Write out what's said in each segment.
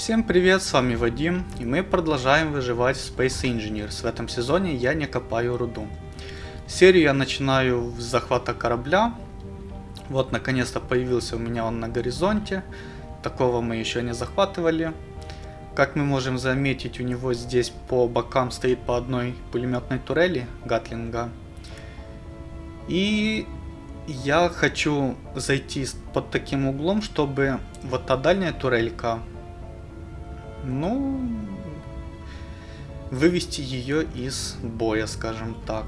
Всем привет, с вами Вадим, и мы продолжаем выживать в Space Engineers. В этом сезоне я не копаю руду. Серию я начинаю с захвата корабля. Вот, наконец-то появился у меня он на горизонте. Такого мы еще не захватывали. Как мы можем заметить, у него здесь по бокам стоит по одной пулеметной турели Гатлинга. И я хочу зайти под таким углом, чтобы вот та дальняя турелька ну, вывести ее из боя, скажем так.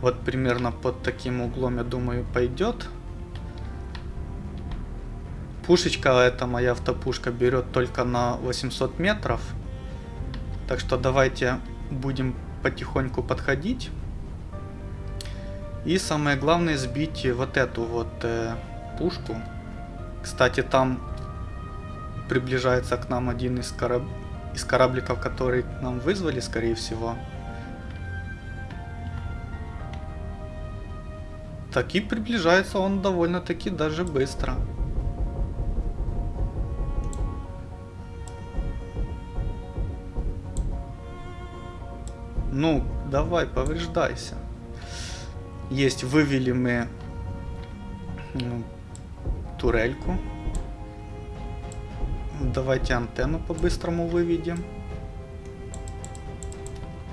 Вот примерно под таким углом, я думаю, пойдет. Пушечка, эта моя автопушка, берет только на 800 метров. Так что давайте будем потихоньку подходить. И самое главное сбить вот эту вот э, пушку. Кстати, там приближается к нам один из, кораб... из корабликов, который нам вызвали, скорее всего. Так и приближается он довольно-таки даже быстро. Ну, давай, повреждайся. Есть, вывели мы ну, турельку. Давайте антенну по-быстрому выведем.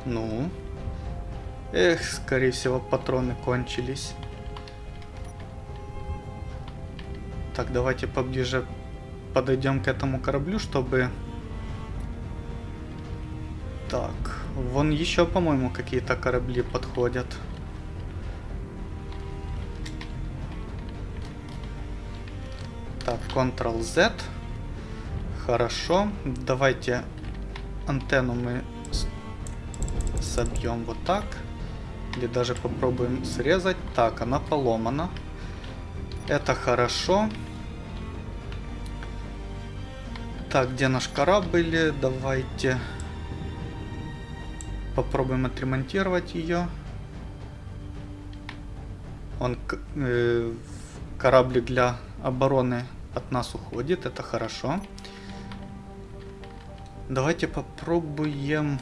Ну. Эх, скорее всего, патроны кончились. Так, давайте поближе подойдем к этому кораблю, чтобы... Так, вон еще, по-моему, какие-то корабли подходят. Так, Ctrl-Z. Хорошо. Давайте антенну мы собьем вот так. Или даже попробуем срезать. Так, она поломана. Это хорошо. Так, где наш корабль? Давайте попробуем отремонтировать ее. Он э, корабль для обороны от нас уходит, это хорошо. Давайте попробуем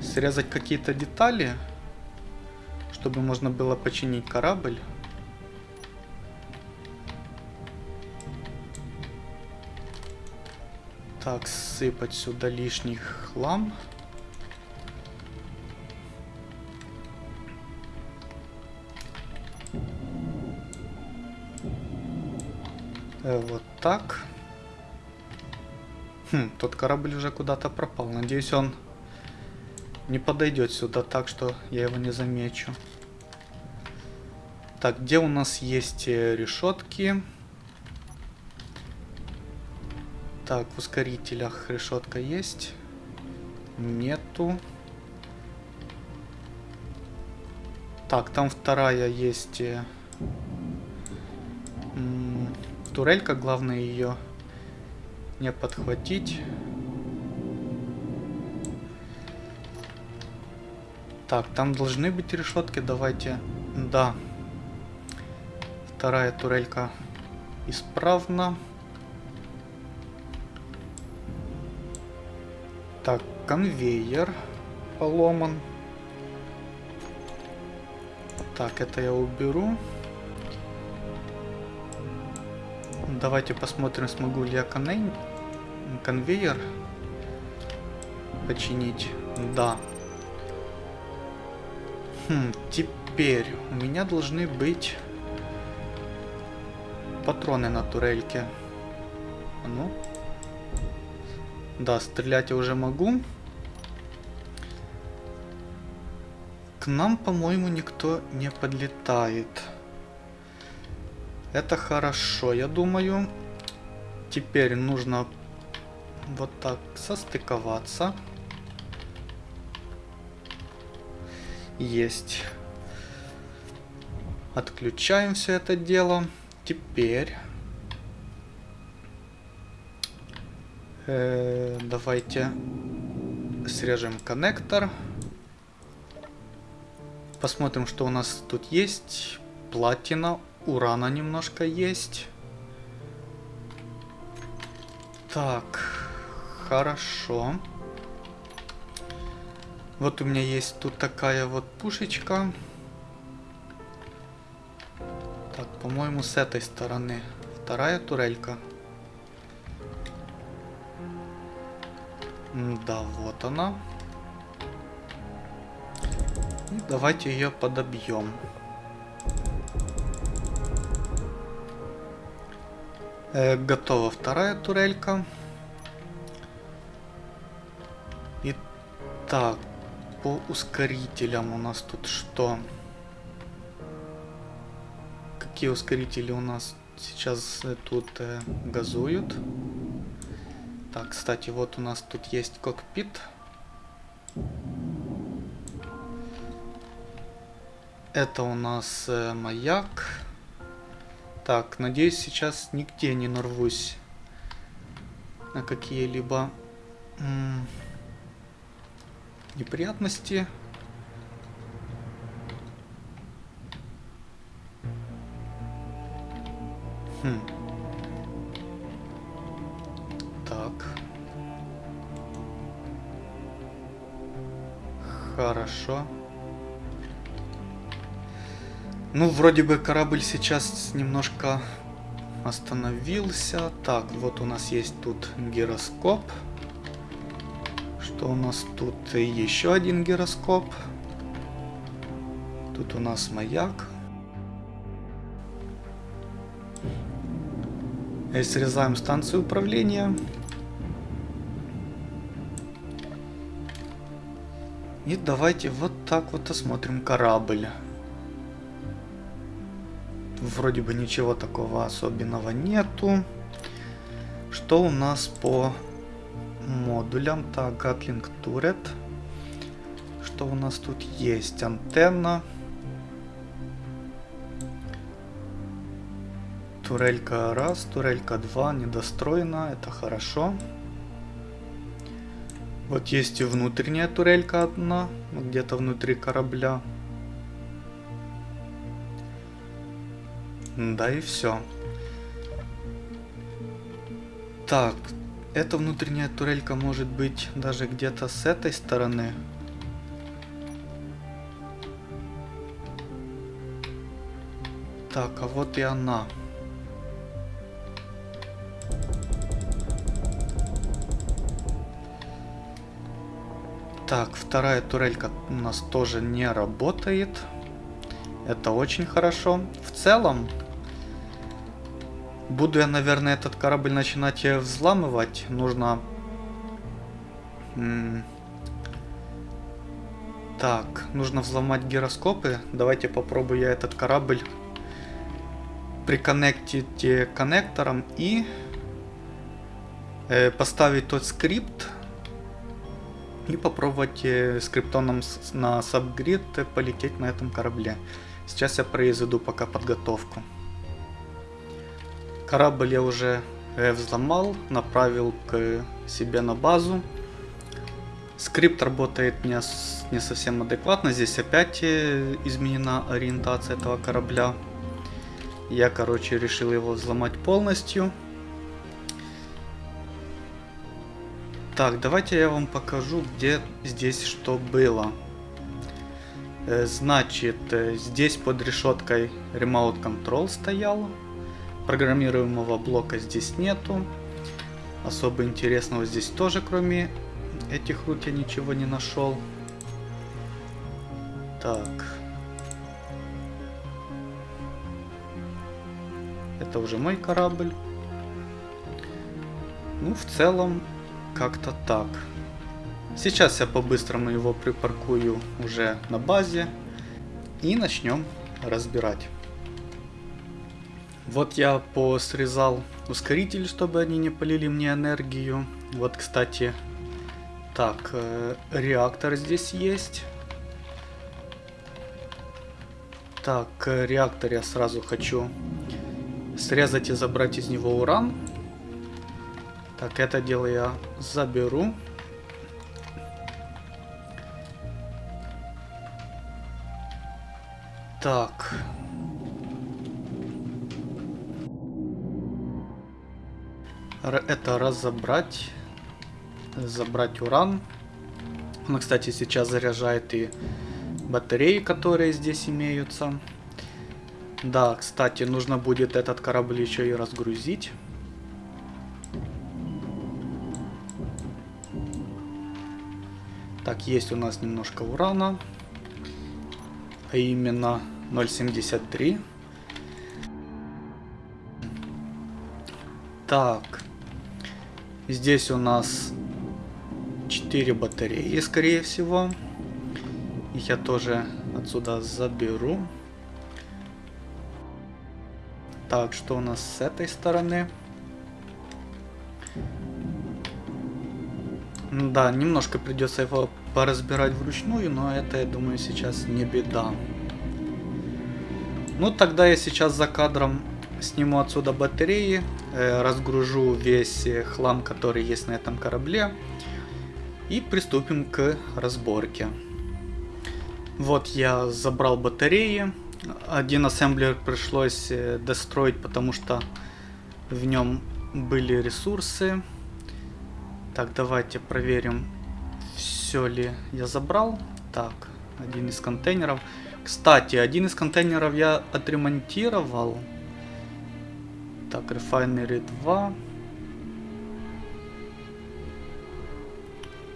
срезать какие-то детали, чтобы можно было починить корабль. Так, сыпать сюда лишний хлам. Э, вот так. Хм, тот корабль уже куда-то пропал. Надеюсь, он не подойдет сюда так, что я его не замечу. Так, где у нас есть э, решетки? Так, в ускорителях решетка есть. Нету. Так, там вторая есть. Э, турелька, главное ее не подхватить. Так, там должны быть решетки, давайте. Да. Вторая турелька исправна. Так, конвейер поломан. Так, это я уберу. Давайте посмотрим, смогу ли я конвейер конвейер починить. Да. Хм, теперь у меня должны быть патроны на турельке. Ну. Да, стрелять я уже могу. К нам, по-моему, никто не подлетает. Это хорошо, я думаю. Теперь нужно вот так состыковаться. Есть. Отключаем все это дело. Теперь... Э, давайте срежем коннектор. Посмотрим, что у нас тут есть. Платина, урана немножко есть. Так, хорошо. Вот у меня есть тут такая вот пушечка. Так, по-моему, с этой стороны. Вторая турелька. Да, вот она. И давайте ее подобьем. Э, готова вторая турелька. Итак, по ускорителям у нас тут что? Какие ускорители у нас сейчас э, тут э, газуют? Так, кстати, вот у нас тут есть кокпит. Это у нас э, маяк. Так, надеюсь, сейчас нигде не нарвусь на какие-либо неприятности. Хм. Так. Хорошо. Ну, вроде бы корабль сейчас немножко остановился. Так, вот у нас есть тут гироскоп. Что у нас тут? Еще один гироскоп. Тут у нас маяк. И срезаем станцию управления. И давайте вот так вот осмотрим корабль. Вроде бы ничего такого особенного нету. Что у нас по модулям? Так, Gatling Turret. Что у нас тут есть? Антенна. Турелька раз, турелька два, недостроена, это хорошо. Вот есть и внутренняя турелька одна, где-то внутри корабля. Да и все. Так, эта внутренняя турелька может быть даже где-то с этой стороны. Так, а вот и она. Так, вторая турелька у нас тоже не работает. Это очень хорошо. В целом, буду я, наверное, этот корабль начинать взламывать. Нужно... Так, нужно взломать гироскопы. Давайте попробую я этот корабль приконнектить коннектором и э, поставить тот скрипт, и попробовать э, скриптоном на сабгрид полететь на этом корабле. Сейчас я произведу пока подготовку. Корабль я уже э, взломал, направил к себе на базу. Скрипт работает не, не совсем адекватно, здесь опять э, изменена ориентация этого корабля. Я, короче, решил его взломать полностью. Так, давайте я вам покажу, где здесь что было. Э, значит, здесь под решеткой Remote Control стоял. Программируемого блока здесь нету. Особо интересного здесь тоже, кроме этих рут, я ничего не нашел. Так. Это уже мой корабль. Ну, в целом, как-то так. Сейчас я по-быстрому его припаркую уже на базе и начнем разбирать. Вот я посрезал ускоритель, чтобы они не полили мне энергию. Вот, кстати, так, э, реактор здесь есть. Так, э, реактор я сразу хочу срезать и забрать из него уран. Так, это дело я заберу. Так. Это разобрать. Забрать уран. Он, кстати, сейчас заряжает и батареи, которые здесь имеются. Да, кстати, нужно будет этот корабль еще и разгрузить. Так, есть у нас немножко урана. А именно 0.73. Так. Здесь у нас 4 батареи, скорее всего. Их я тоже отсюда заберу. Так, что у нас с этой стороны? Да, немножко придется его поразбирать вручную, но это, я думаю, сейчас не беда. Ну, тогда я сейчас за кадром сниму отсюда батареи, э, разгружу весь э, хлам, который есть на этом корабле, и приступим к разборке. Вот я забрал батареи, один ассемблер пришлось э, достроить, потому что в нем были ресурсы. Так, давайте проверим, все ли я забрал. Так, один из контейнеров. Кстати, один из контейнеров я отремонтировал. Так, Refinery 2.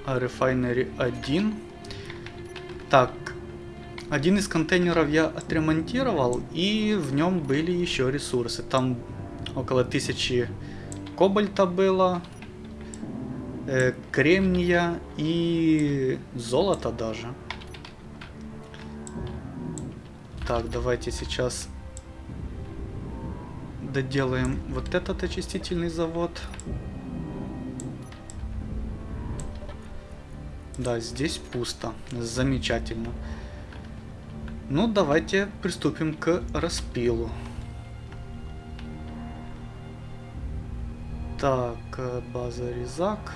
А Refinery 1. Так, один из контейнеров я отремонтировал, и в нем были еще ресурсы. Там около тысячи кобальта было, э, кремния и золота даже. Так, давайте сейчас доделаем вот этот очистительный завод. Да, здесь пусто. Замечательно. Ну, давайте приступим к распилу. Так, э, база резак.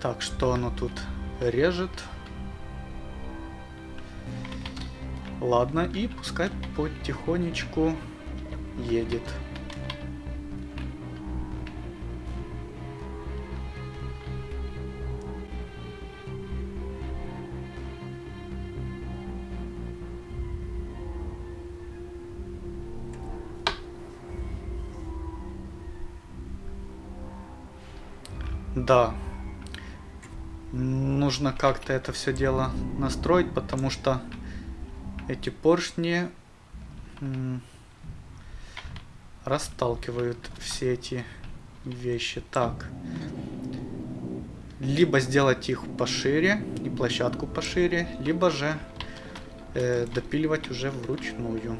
Так, что оно тут режет? Ладно, и пускай потихонечку едет. Да. Нужно как-то это все дело настроить, потому что эти поршни расталкивают все эти вещи. Так. Либо сделать их пошире и площадку пошире, либо же э, допиливать уже вручную.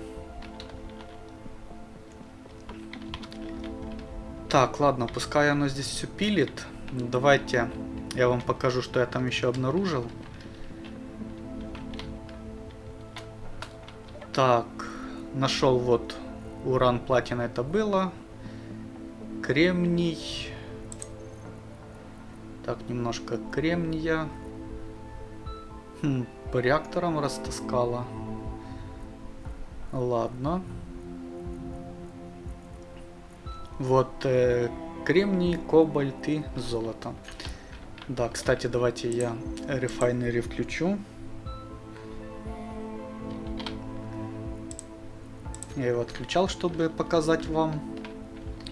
Так, ладно, пускай оно здесь все пилит. Давайте я вам покажу, что я там еще обнаружил. Так, нашел вот уран, платина это было. Кремний. Так, немножко кремния. Хм, по реакторам растаскала. Ладно. Вот э, кремний, кобальт и золото. Да, кстати, давайте я рефайнери включу. Я его отключал, чтобы показать вам.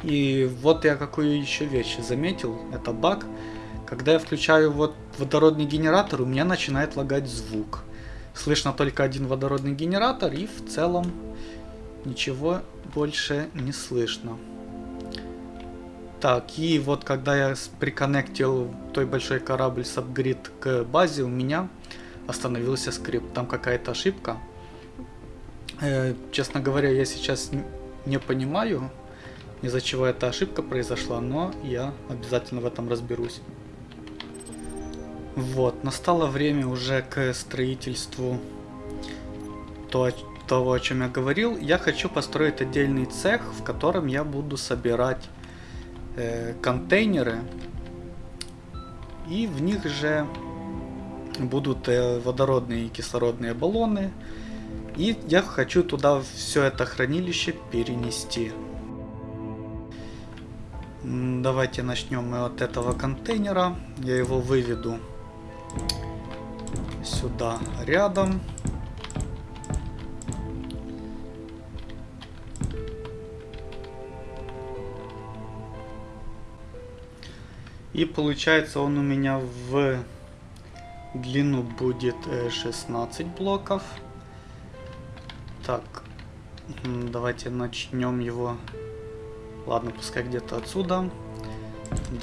И вот я какую еще вещь заметил. Это баг. Когда я включаю вот водородный генератор, у меня начинает лагать звук. Слышно только один водородный генератор и в целом ничего больше не слышно. Так, и вот когда я приконнектил той большой корабль с апгрид к базе, у меня остановился скрипт. Там какая-то ошибка. Э, честно говоря, я сейчас не понимаю, из-за чего эта ошибка произошла, но я обязательно в этом разберусь. Вот, настало время уже к строительству то, того, о чем я говорил. Я хочу построить отдельный цех, в котором я буду собирать э, контейнеры. И в них же будут э, водородные и кислородные баллоны. И я хочу туда все это хранилище перенести. Давайте начнем мы от этого контейнера. Я его выведу сюда рядом. И получается он у меня в длину будет 16 э, блоков. Так, давайте начнем его. Ладно, пускай где-то отсюда.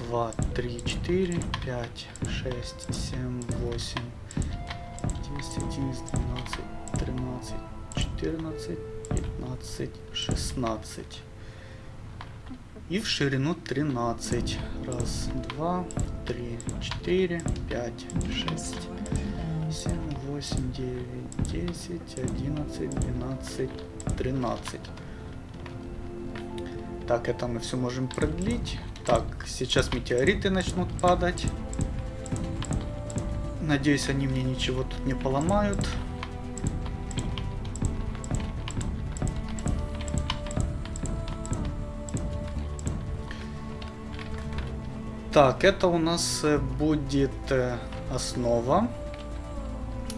2, 3, 4, 5, 6, 7, 8, 10, 11, 12, 13, 14, 15, 16 и в ширину 13. Раз, два, три, четыре, пять, шесть, семь, восемь, девять, десять, одиннадцать, двенадцать, тринадцать. Так, это мы все можем продлить. Так, сейчас метеориты начнут падать. Надеюсь, они мне ничего тут не поломают. Так, это у нас э, будет э,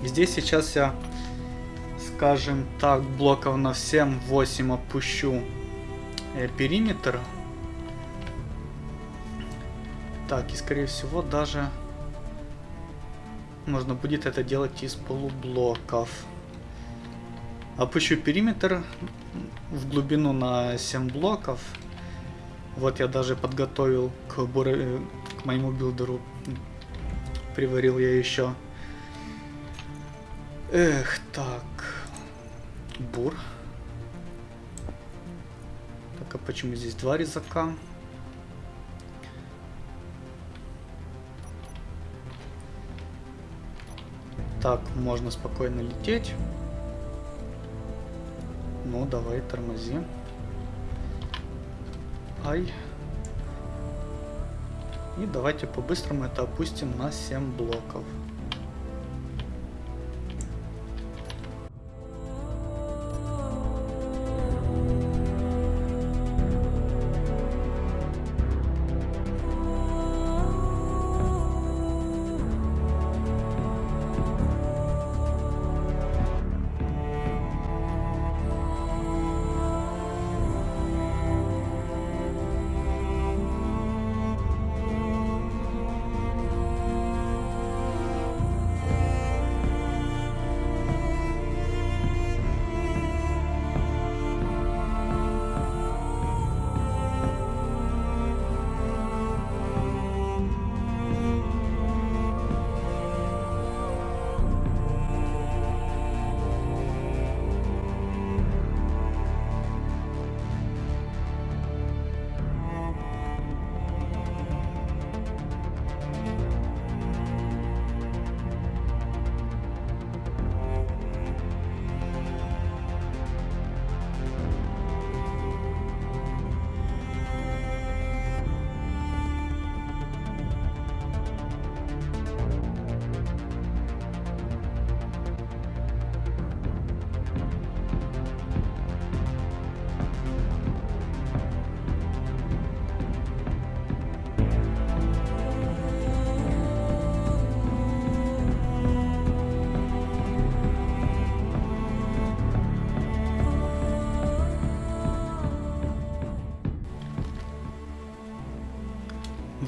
Здесь сейчас я, скажем так, блоков на 7-8 опущу э, периметр. Так, и скорее всего даже можно будет это делать из полублоков. Опущу периметр в глубину на 7 блоков. Вот я даже подготовил к, бур... к моему билдеру. Приварил я еще. Эх, так. Бур. Так, а почему здесь два резака? Так, можно спокойно лететь. Ну, давай, тормози. Ай. И давайте по-быстрому это опустим на 7 блоков.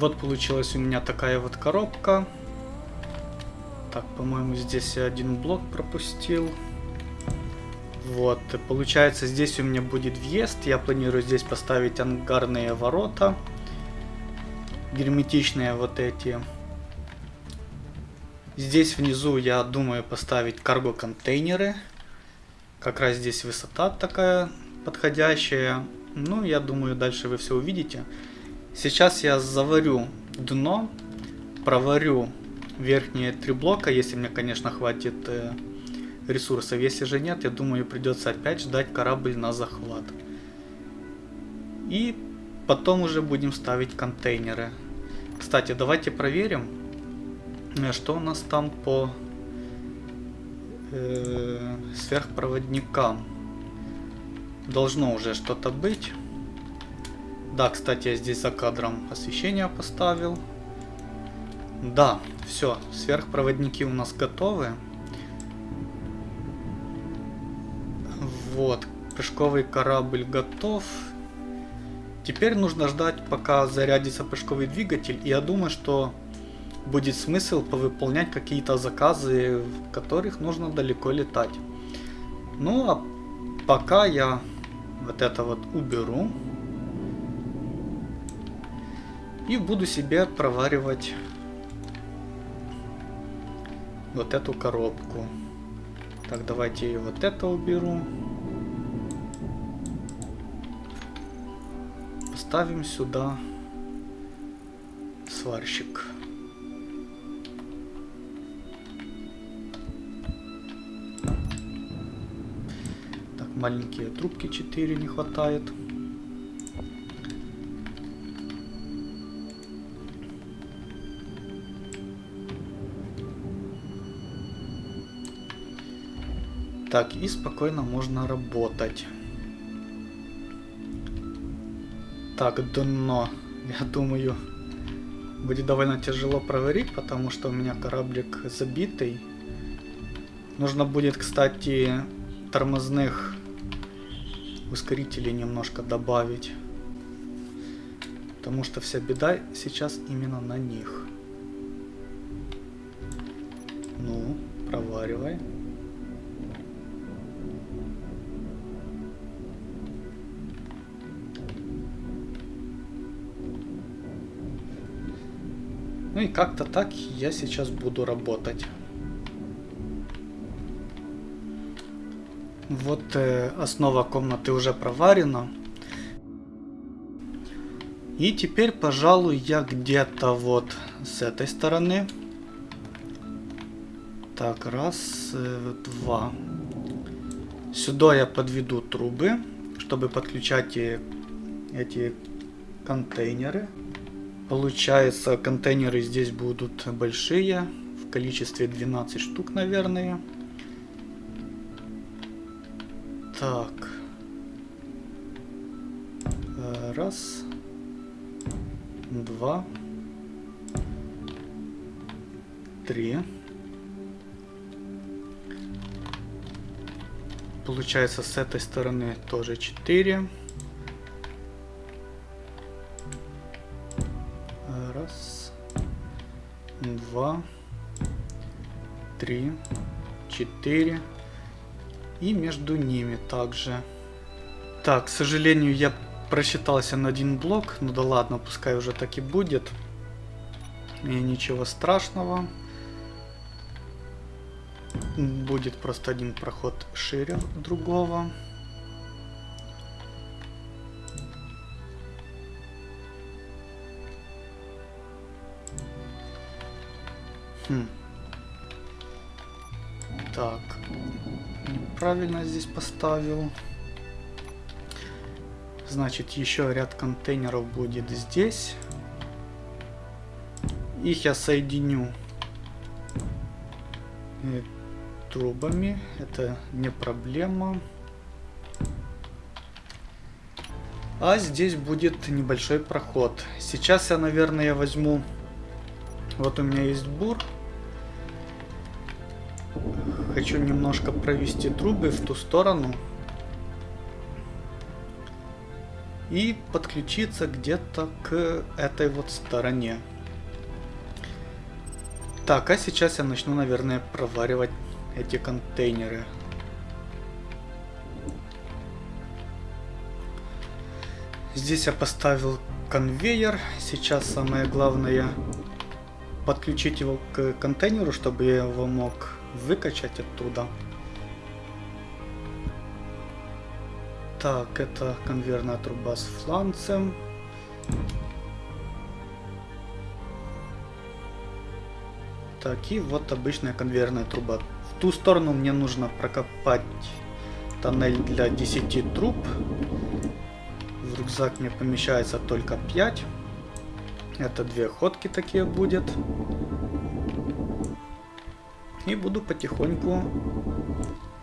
Вот получилась у меня такая вот коробка. Так, по-моему, здесь я один блок пропустил. Вот, получается, здесь у меня будет въезд. Я планирую здесь поставить ангарные ворота. Герметичные вот эти. Здесь внизу я думаю поставить карго-контейнеры. Как раз здесь высота такая подходящая. Ну, я думаю, дальше вы все увидите. Сейчас я заварю дно, проварю верхние три блока, если мне, конечно, хватит э, ресурсов. Если же нет, я думаю, придется опять ждать корабль на захват. И потом уже будем ставить контейнеры. Кстати, давайте проверим, э, что у нас там по э, сверхпроводника. Должно уже что-то быть. Да, кстати, я здесь за кадром освещение поставил. Да, все, сверхпроводники у нас готовы. Вот, прыжковый корабль готов. Теперь нужно ждать, пока зарядится прыжковый двигатель. И я думаю, что будет смысл повыполнять какие-то заказы, в которых нужно далеко летать. Ну, а пока я вот это вот уберу. И буду себе проваривать вот эту коробку. Так, давайте вот это уберу. Поставим сюда сварщик. Так, маленькие трубки 4 не хватает. Так, и спокойно можно работать. Так, дно. Я думаю, будет довольно тяжело проварить, потому что у меня кораблик забитый. Нужно будет, кстати, тормозных ускорителей немножко добавить. Потому что вся беда сейчас именно на них. Ну и как-то так я сейчас буду работать. Вот э, основа комнаты уже проварена. И теперь, пожалуй, я где-то вот с этой стороны. Так, раз, э, два. Сюда я подведу трубы, чтобы подключать эти контейнеры. Получается, контейнеры здесь будут большие, в количестве 12 штук, наверное. Так. Э, раз. Два. Три. Получается, с этой стороны тоже 4. 3, 4 и между ними также. Так, к сожалению, я просчитался на один блок, ну да ладно, пускай уже так и будет. И ничего страшного. Будет просто один проход шире другого. Хм. Неправильно здесь поставил. Значит, еще ряд контейнеров будет здесь. Их я соединю э, трубами. Это не проблема. А здесь будет небольшой проход. Сейчас я, наверное, возьму... Вот у меня есть бур. Хочу немножко провести трубы в ту сторону. И подключиться где-то к этой вот стороне. Так, а сейчас я начну, наверное, проваривать эти контейнеры. Здесь я поставил конвейер. Сейчас самое главное подключить его к контейнеру, чтобы я его мог выкачать оттуда. Так, это конвейерная труба с фланцем. Так, и вот обычная конвейерная труба. В ту сторону мне нужно прокопать тоннель для 10 труб. В рюкзак мне помещается только 5. Это две ходки такие будет. И буду потихоньку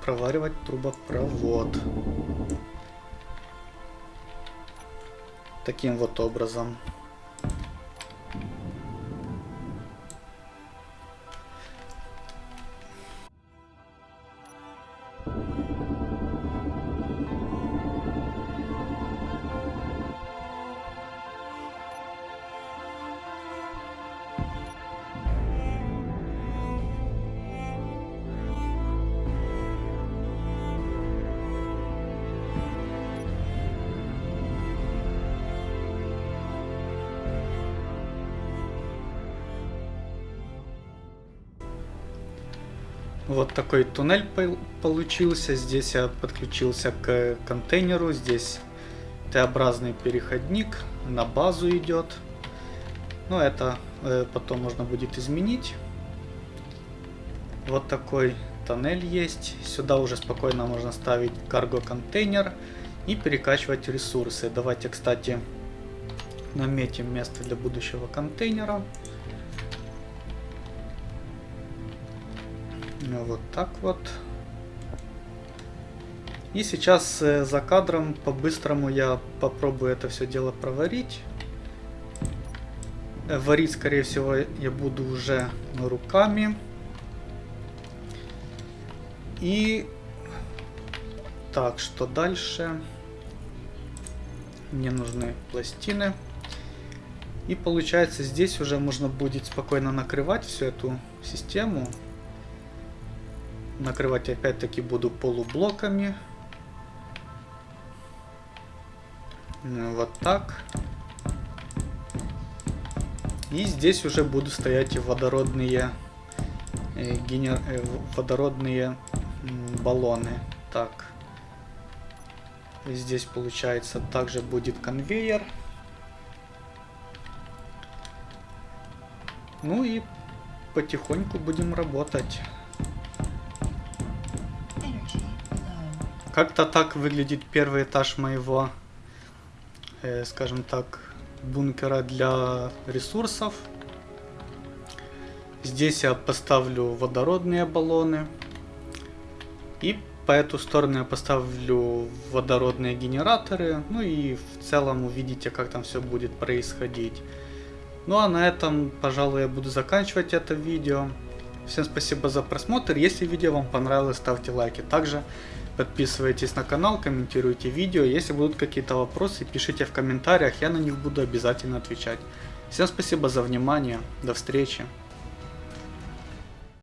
проваривать трубопровод. Таким вот образом. Вот такой туннель получился. Здесь я подключился к контейнеру. Здесь Т-образный переходник на базу идет. Но это э, потом можно будет изменить. Вот такой тоннель есть. Сюда уже спокойно можно ставить карго-контейнер и перекачивать ресурсы. Давайте, кстати, наметим место для будущего контейнера. Вот так вот. И сейчас э, за кадром по-быстрому я попробую это все дело проварить. Э, варить, скорее всего, я буду уже руками. И... Так, что дальше? Мне нужны пластины. И получается, здесь уже можно будет спокойно накрывать всю эту систему. Накрывать опять-таки буду полублоками. Ну, вот так. И здесь уже будут стоять водородные, э, генер... э, водородные баллоны. Так. И здесь получается также будет конвейер. Ну и потихоньку будем работать. Как-то так выглядит первый этаж моего, э, скажем так, бункера для ресурсов. Здесь я поставлю водородные баллоны. И по эту сторону я поставлю водородные генераторы. Ну и в целом увидите, как там все будет происходить. Ну а на этом, пожалуй, я буду заканчивать это видео. Всем спасибо за просмотр. Если видео вам понравилось, ставьте лайки. Также Подписывайтесь на канал, комментируйте видео. Если будут какие-то вопросы, пишите в комментариях, я на них буду обязательно отвечать. Всем спасибо за внимание, до встречи.